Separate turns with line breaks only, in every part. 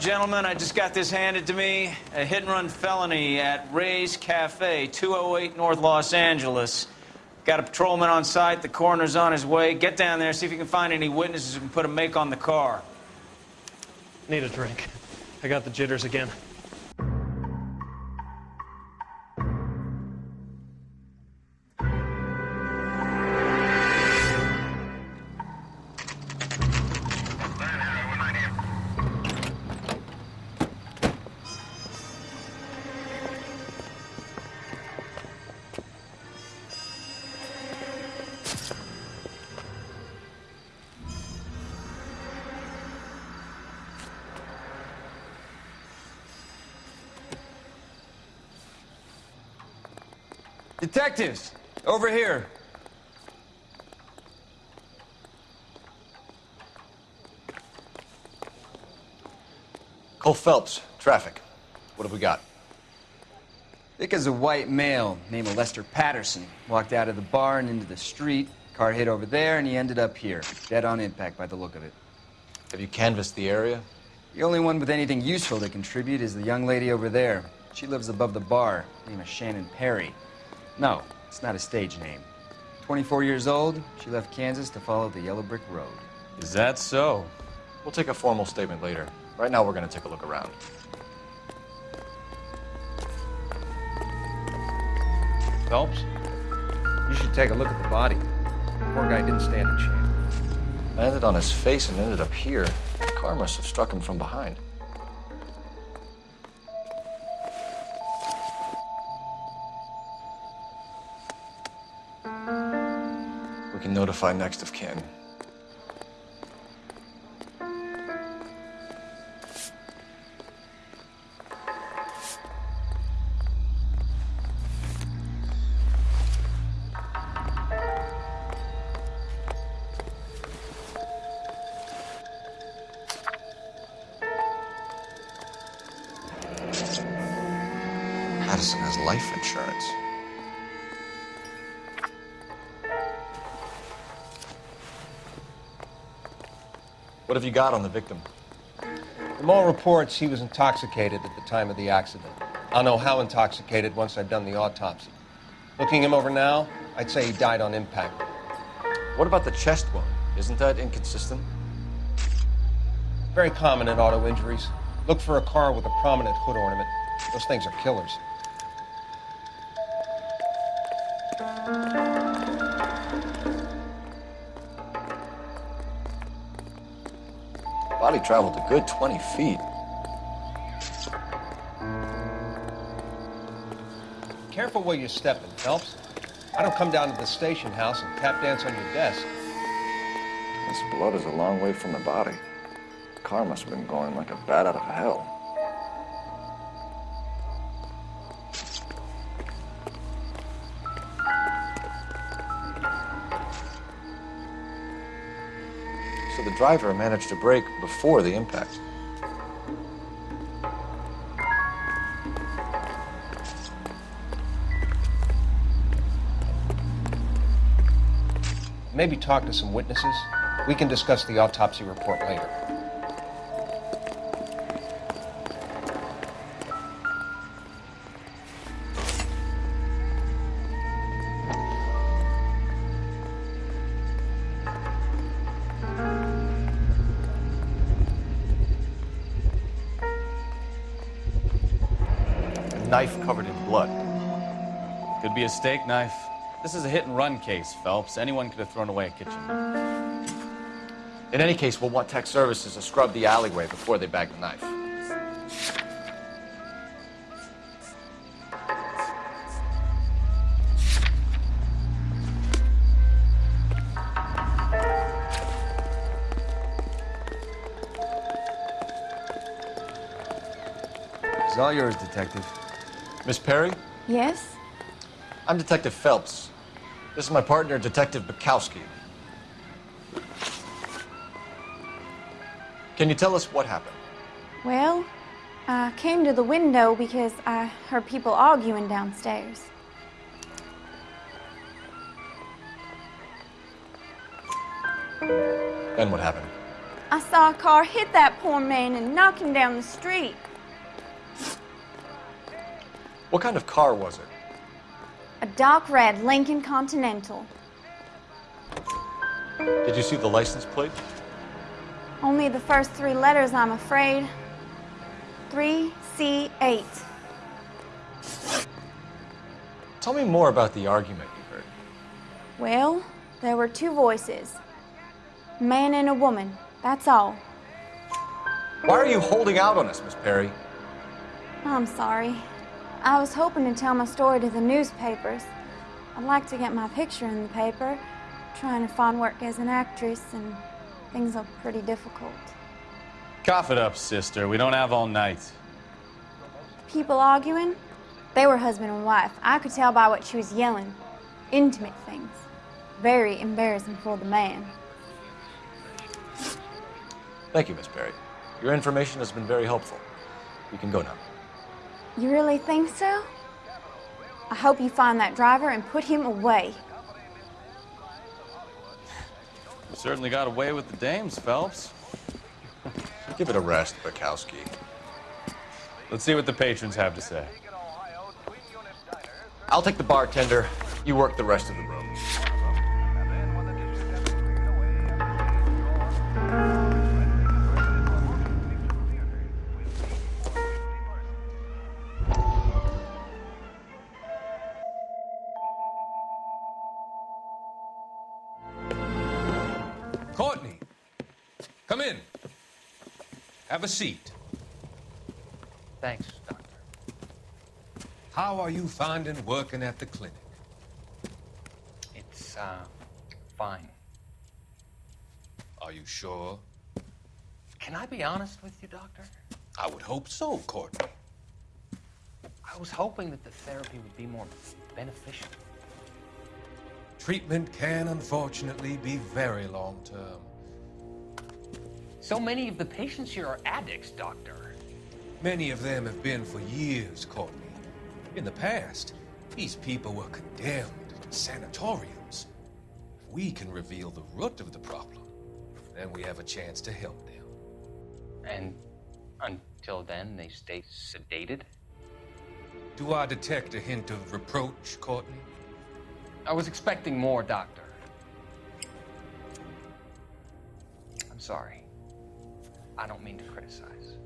Gentlemen, I just got this handed to me. A hit and run felony at Ray's Cafe, 208 North Los Angeles. Got a patrolman on site. The coroner's on his way. Get down there, see if you can find any witnesses can put a make on the car.
Need a drink. I got the jitters again.
Detectives, over here.
Cole Phelps, traffic. What have we got?
Thick as a white male named Lester Patterson. Walked out of the bar and into the street. Car hit over there, and he ended up here. Dead on impact by the look of it.
Have you canvassed the area?
The only one with anything useful to contribute is the young lady over there. She lives above the bar. Name is Shannon Perry. No, it's not a stage name. 24 years old, she left Kansas to follow the yellow brick road.
Is that so? We'll take a formal statement later. Right now, we're going to take a look around.
Phelps, you should take a look at the body. Poor guy didn't stand a chance.
Landed on his face and ended up here. The car must have struck him from behind. Notify next of kin. Have you got on the victim?
From all reports, he was intoxicated at the time of the accident. I'll know how intoxicated once I've done the autopsy. Looking him over now, I'd say he died on impact.
What about the chest wound? Isn't that inconsistent?
Very common in auto injuries. Look for a car with a prominent hood ornament. Those things are killers.
Body traveled a good 20 feet.
Careful where you're stepping, Phelps. I don't come down to the station house and tap dance on your desk.
This blood is a long way from the body. The car must have been going like a bat out of hell. Driver managed to brake before the impact.
Maybe talk to some witnesses. We can discuss the autopsy report later.
Be a steak knife. This is a hit and run case, Phelps. Anyone could have thrown away a kitchen knife.
In any case, we'll want tech services to scrub the alleyway before they bag the knife.
It's all yours, Detective.
Miss Perry,
Yes?
I'm Detective Phelps. This is my partner, Detective Bekowsky. Can you tell us what happened?
Well, I came to the window because I heard people arguing downstairs.
Then what happened?
I saw a car hit that poor man and knock him down the street.
What kind of car was it?
A dark red Lincoln Continental.
Did you see the license plate?
Only the first three letters, I'm afraid. 3C8.
Tell me more about the argument you heard.
Well, there were two voices. A man and a woman, that's all.
Why are you holding out on us, Miss Perry?
I'm sorry. I was hoping to tell my story to the newspapers. I'd like to get my picture in the paper. Trying to find work as an actress, and things are pretty difficult.
Cough it up, sister. We don't have all night.
People arguing? They were husband and wife. I could tell by what she was yelling. Intimate things. Very embarrassing for the man.
Thank you, Miss Perry. Your information has been very helpful. You can go now.
You really think so? I hope you find that driver and put him away.
You certainly got away with the dames, Phelps.
Give it a rest, Bekowsky.
Let's see what the patrons have to say.
I'll take the bartender. You work the rest of the
Have a seat.
Thanks, Doctor.
How are you finding working at the clinic?
It's, uh, fine.
Are you sure?
Can I be honest with you, Doctor?
I would hope so, Courtney.
I was hoping that the therapy would be more beneficial.
Treatment can unfortunately be very long term.
So many of the patients here are addicts, Doctor.
Many of them have been for years, Courtney. In the past, these people were condemned in sanatoriums. If we can reveal the root of the problem, then we have a chance to help them.
And until then, they stay sedated?
Do I detect a hint of reproach, Courtney?
I was expecting more, Doctor. I'm sorry. I don't mean to criticize.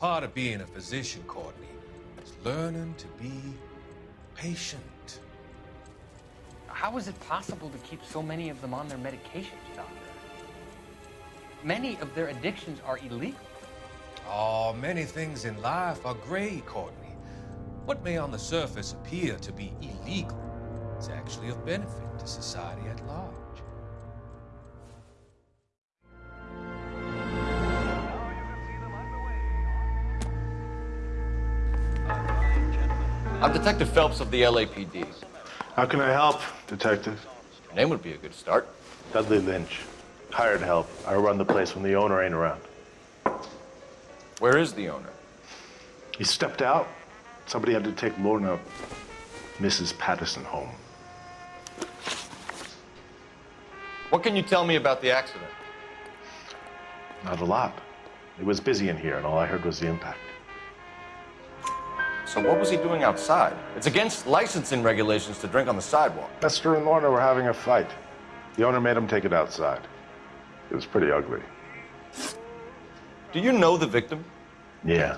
Part of being a physician, Courtney, is learning to be patient.
How is it possible to keep so many of them on their medications, Doctor? Many of their addictions are illegal.
Oh, many things in life are gray, Courtney. What may on the surface appear to be illegal is actually of benefit to society at large.
I'm Detective Phelps of the LAPD.
How can I help, Detective?
Your name would be a good start.
Dudley Lynch. Hired help. I run the place when the owner ain't around.
Where is the owner?
He stepped out. Somebody had to take Lorna, Mrs. Patterson, home.
What can you tell me about the accident?
Not a lot. It was busy in here, and all I heard was the impact.
So what was he doing outside? It's against licensing regulations to drink on the sidewalk.
Lester and Lorna were having a fight. The owner made him take it outside. It was pretty ugly.
Do you know the victim?
Yeah.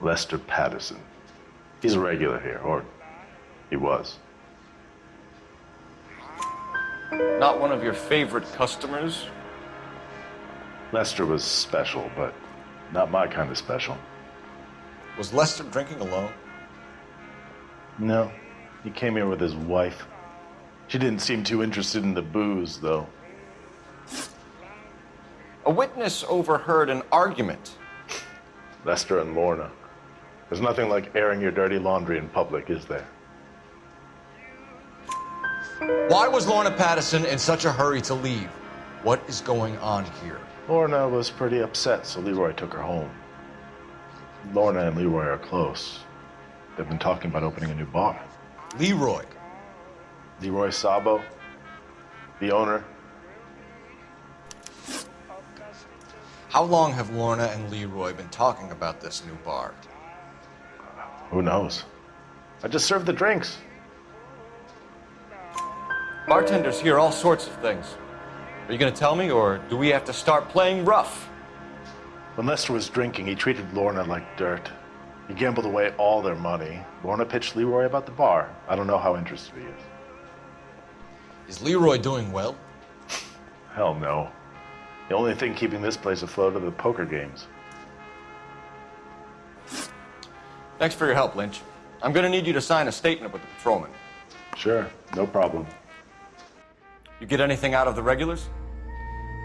Lester Patterson. He's a regular here, or he was.
Not one of your favorite customers?
Lester was special, but not my kind of special.
Was Lester drinking alone?
No. He came here with his wife. She didn't seem too interested in the booze, though.
A witness overheard an argument.
Lester and Lorna. There's nothing like airing your dirty laundry in public, is there?
Why was Lorna Patterson in such a hurry to leave? What is going on here?
Lorna was pretty upset, so Leroy took her home. Lorna and Leroy are close. They've been talking about opening a new bar.
Leroy.
Leroy Sabo, the owner.
How long have Lorna and Leroy been talking about this new bar?
Who knows? I just served the drinks.
Bartenders hear all sorts of things. Are you going to tell me, or do we have to start playing rough?
When Lester was drinking, he treated Lorna like dirt. He gambled away all their money. Lorna pitched Leroy about the bar. I don't know how interested he is.
Is Leroy doing well?
Hell no. The only thing keeping this place afloat are the poker games.
Thanks for your help, Lynch. I'm going to need you to sign a statement with the patrolman.
Sure, no problem.
You get anything out of the regulars?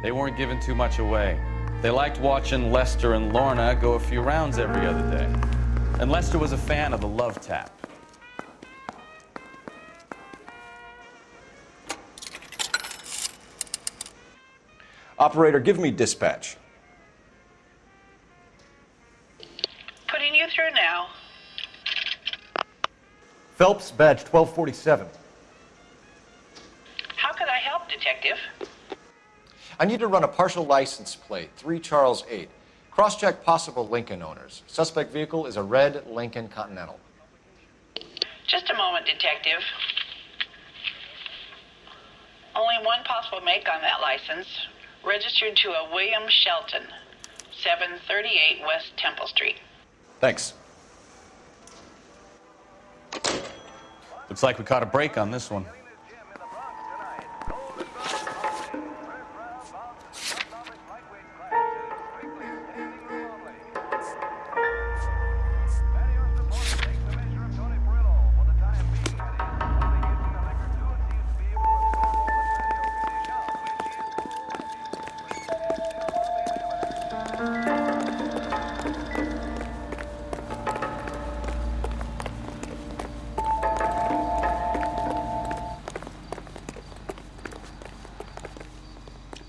They weren't giving too much away. They liked watching Lester and Lorna go a few rounds every other day. And Lester was a fan of the love tap.
Operator, give me dispatch.
Putting you through now.
Phelps, badge 1247.
I
need to run a partial license plate, 3 Charles 8. Cross check possible Lincoln owners. Suspect vehicle is a red Lincoln Continental.
Just a moment, Detective. Only one possible make on that license. Registered to a William Shelton, 738 West Temple Street.
Thanks.
Looks like we caught a break on this one.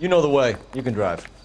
You know the way. You can drive.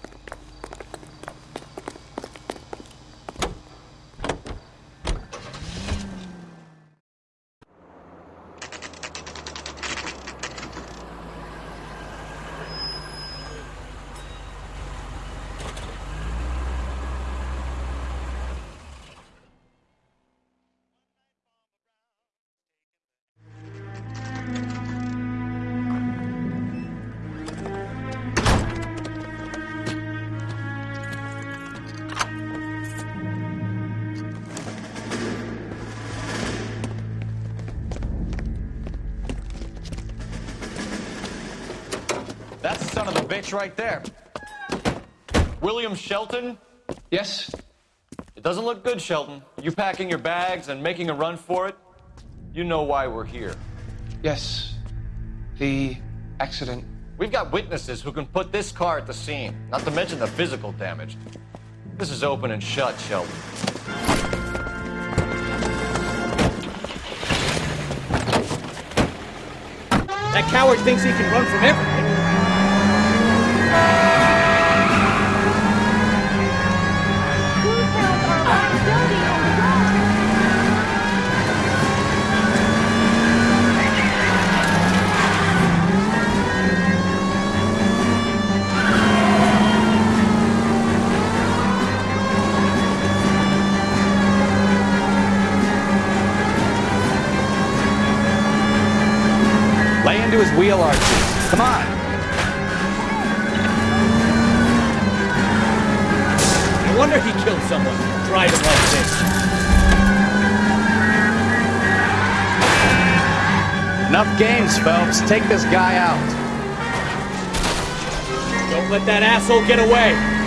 Bitch right there.
William Shelton?
Yes?
It doesn't look good, Shelton. You packing your bags and making a run for it? You know why we're here.
Yes. The accident.
We've got witnesses who can put this car at the scene, not to mention the physical damage. This is open and shut, Shelton.
That coward thinks he can run from everything.
Lay into his wheel arches. Come on. Phelps. Take this guy out.
Don't let that asshole get away.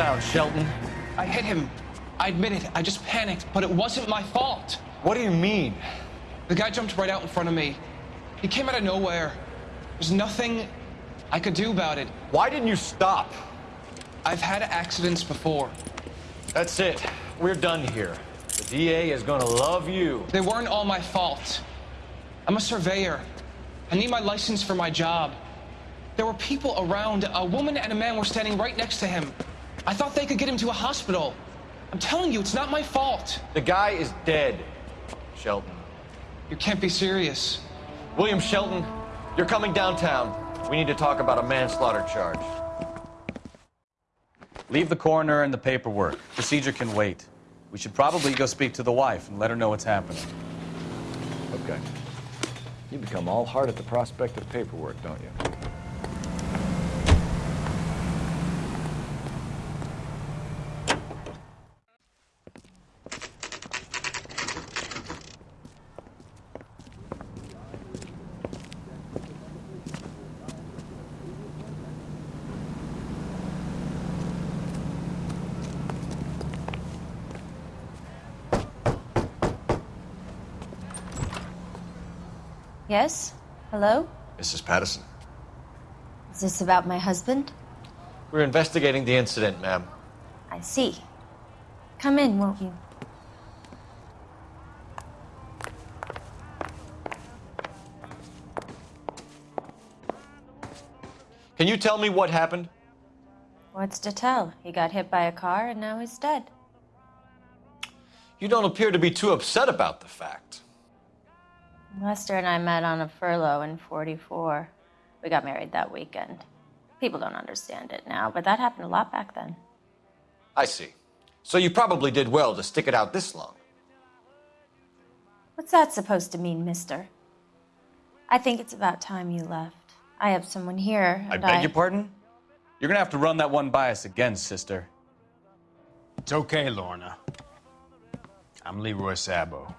Sound, Shelton?
I hit him. I admit it. I just panicked, but it wasn't my fault.
What do you mean?
The guy jumped right out in front of me. He came out of nowhere. There's nothing I could do about it.
Why didn't you stop?
I've had accidents before.
That's it. We're done here. The DA is gonna love you.
They weren't all my fault. I'm a surveyor. I need my license for my job. There were people around. A woman and a man were standing right next to him. I thought they could get him to a hospital. I'm telling you, it's not my fault.
The guy is dead, Shelton.
You can't be serious.
William Shelton, you're coming downtown. We need to talk about a manslaughter charge.
Leave the coroner and the paperwork. Procedure can wait. We should probably go speak to the wife and let her know what's happening.
Okay. You become all heart at the prospect of paperwork, don't you?
Yes? Hello?
Mrs. Patterson,
Is this about my husband?
we're investigating the incident, ma'am.
I see. Come in, won't you?
Can you tell me what happened?
What's to tell? He got hit by a car and now he's dead.
You don't appear to be too upset about the fact.
Lester and I met on a furlough in 44. We got married that weekend. People don't understand it now, but that happened a lot back then.
I see. So you probably did well to stick it out this long.
What's that supposed to mean, mister? I think it's about time you left. I have someone here.
I
and
beg your pardon? You're gonna have to run that one by us again, sister.
It's okay, Lorna. I'm Leroy Sabo.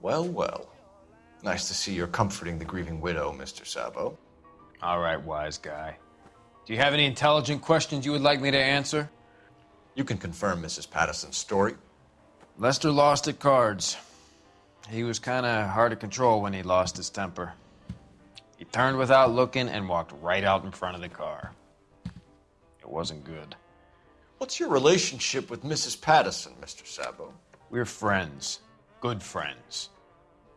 Well, well. Nice to see you're comforting the grieving widow, Mr. Sabo.
All right, wise guy. Do you have any intelligent questions you would like me to answer?
You can confirm Mrs. Patterson's story.
Lester lost at cards. He was kind of hard to control when he lost his temper. He turned without looking and walked right out in front of the car. It wasn't good.
What's your relationship with Mrs. Patterson, Mr. Sabo?
We're friends. Good friends.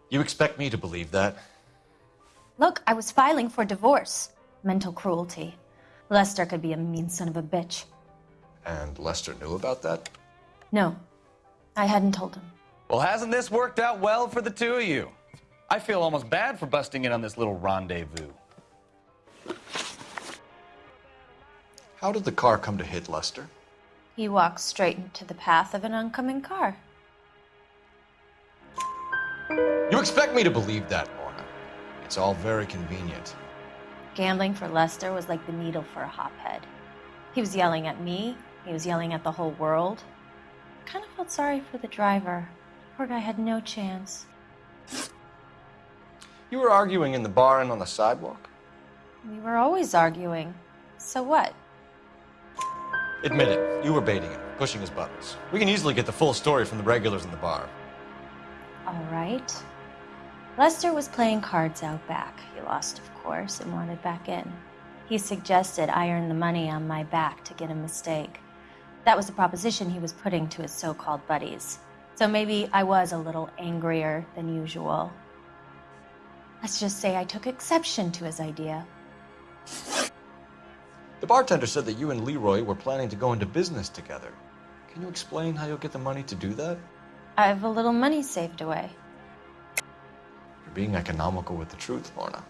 You expect me to believe that?
Look, I was filing for divorce. Mental cruelty. Lester could be a mean son of a bitch.
And Lester knew about that?
No, I hadn't told him.
Well, hasn't this worked out well for the two of you? I feel almost bad for busting in on this little rendezvous.
How did the car come to hit Lester?
He walked straight into the path of an oncoming car.
You expect me to believe that, Lorna? It's all very convenient.
Gambling for Lester was like the needle for a hophead. He was yelling at me, he was yelling at the whole world. I kind of felt sorry for the driver. Poor guy had no chance.
You were arguing in the bar and on the sidewalk?
We were always arguing. So what?
Admit it, you were baiting him, pushing his buttons. We can easily get the full story from the regulars in the bar.
All right. Lester was playing cards out back. He lost, of course, and wanted back in. He suggested I earn the money on my back to get a mistake. That was the proposition he was putting to his so called buddies. So maybe I was a little angrier than usual. Let's just say I took exception to his idea.
The bartender said that you and Leroy were planning to go into business together. Can you explain how you'll get the money to do that?
I have a little money saved away.
You're being economical with the truth, Lorna.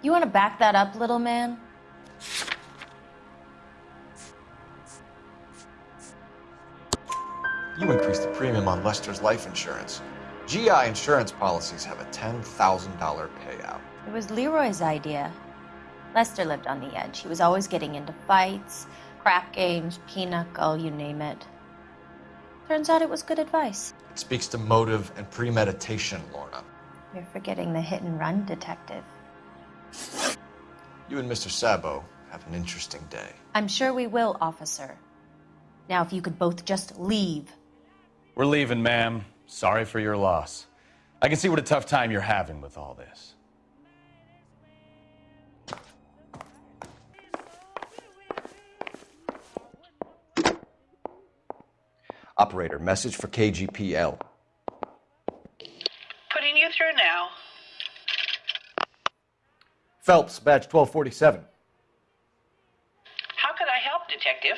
You want to back that up, little man?
You increased the premium on Lester's life insurance. GI insurance policies have a $10,000 payout.
It was Leroy's idea. Lester lived on the edge. He was always getting into fights, crap games, pinochle, you name it. Turns out it was good advice.
It speaks to motive and premeditation, Lorna.
You're forgetting the hit and run detective.
You and Mr. Sabo have an interesting day.
I'm sure we will, officer. Now, if you could both just leave.
We're leaving, ma'am. Sorry for your loss. I can see what a tough time you're having with all this.
Operator, message for KGPL.
Putting you through now.
Phelps, badge 1247.
How could I help, Detective?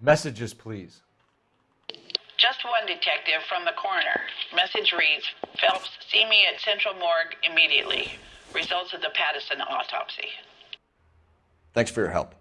Messages, please.
Just one detective from the coroner. Message reads Phelps, see me at Central Morgue immediately. Results of the Patterson autopsy.
Thanks for your help.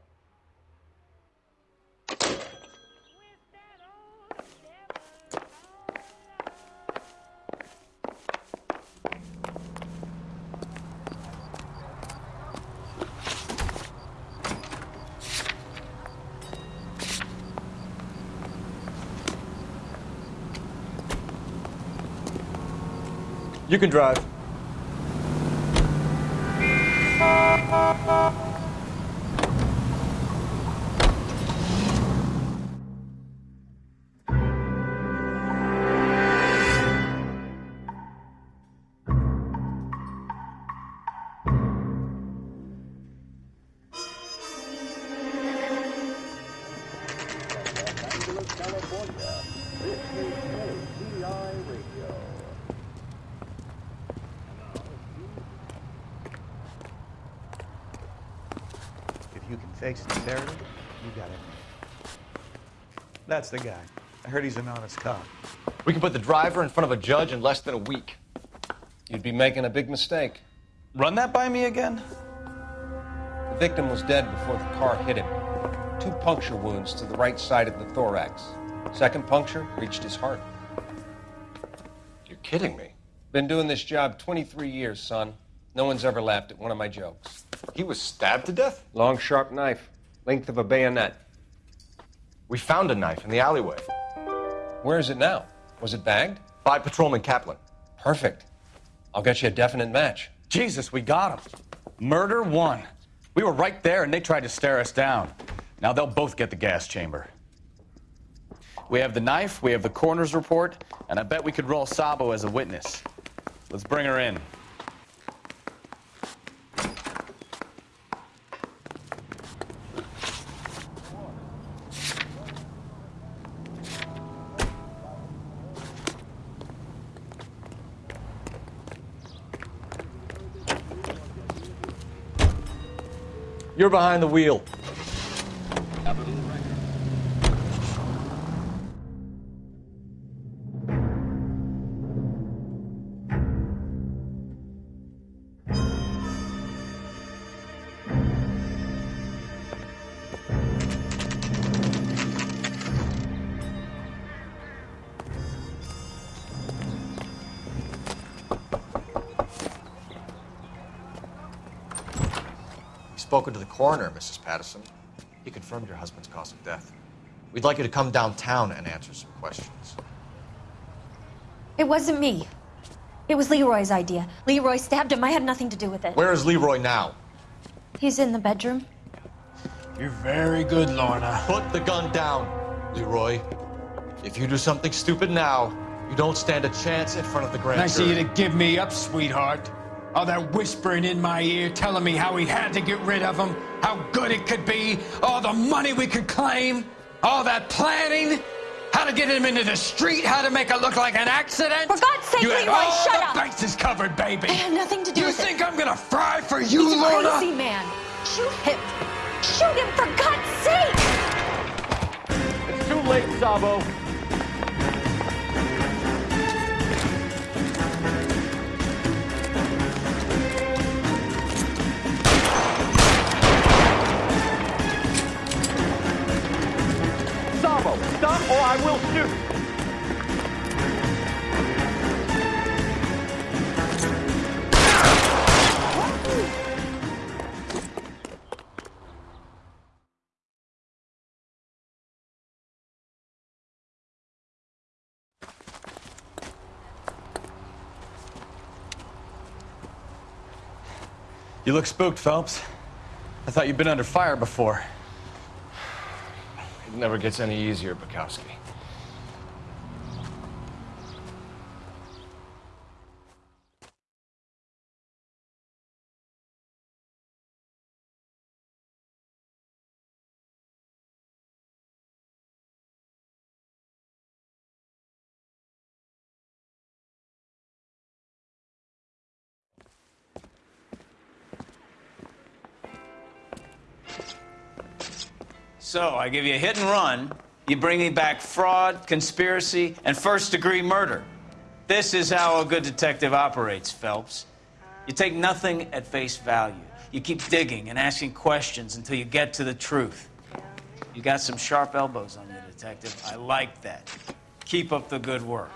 You can drive.
That's the guy. I heard he's an honest cop.
We can put the driver in front of a judge in less than a week.
You'd be making a big mistake.
Run that by me again?
The victim was dead before the car hit him. Two puncture wounds to the right side of the thorax. Second puncture reached his heart.
You're kidding me.
Been doing this job 23 years, son. No one's ever laughed at one of my jokes.
He was stabbed to death?
Long, sharp knife, length of a bayonet.
We found a knife in the alleyway.
Where is it now? Was it bagged?
By Patrolman Kaplan.
Perfect. I'll get you a definite match.
Jesus, we got him. Murder one. We were right there and they tried to stare us down. Now they'll both get the gas chamber. We have the knife, we have the coroner's report, and I bet we could roll Sabo as a witness. Let's bring her in.
You're behind the wheel. Coroner, Mrs. Patterson. He confirmed your husband's cause of death. We'd like you to come downtown and answer some questions.
It wasn't me. It was Leroy's idea. Leroy stabbed him. I had nothing to do with it.
Where is Leroy now?
He's in the bedroom.
You're very good, Lorna.
Put the gun down, Leroy. If you do something stupid now, you don't stand a chance in front of the grand
Nice of
jury.
you to give me up, sweetheart. All that whispering in my ear telling me how we had to get rid of him, how good it could be, all the money we could claim, all that planning, how to get him into the street, how to make it look like an accident.
For God's sake,
you had
Leroy,
all
shut
the
up.
bases covered, baby.
I had nothing to do
You
with
think. I'm gonna fry for you,
He's a crazy man. Shoot him. Shoot him for God's sake.
It's too late, Sabo.
Sabo, I will shoot.
You look spooked, Phelps. I thought you'd been under fire before.
It never gets any easier, Bekowsky.
So I give you a hit and run. You bring me back fraud, conspiracy, and first degree murder. This is how a good detective operates, Phelps. You take nothing at face value. You keep digging and asking questions until you get to the truth. You got some sharp elbows on you, detective. I like that. Keep up the good work.